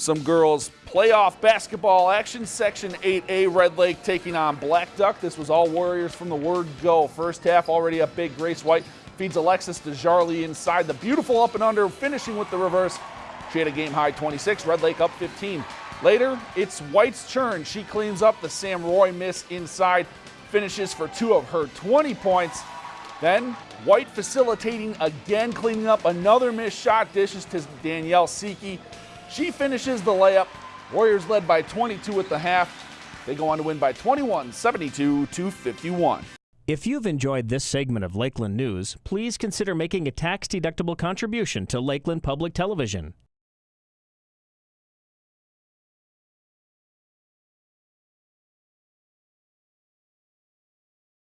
Some girls playoff basketball action, Section 8A, Red Lake taking on Blackduck. This was all Warriors from the word go. First half already up big. Grace White feeds Alexis Desjarlait inside. The beautiful up and under, finishing with the reverse. She had a game high 26, Red Lake up 15. Later, it's White's turn. She cleans up the Sam Roy miss inside, finishes for two of her 20 points. Then White facilitating again, cleaning up another missed shot, dishes to Danielle Siki. She finishes the layup. Warriors led by 22 at the half. They go on to win by 21, 72 to 51. If you've enjoyed this segment of Lakeland News, please consider making a tax-deductible contribution to Lakeland Public Television.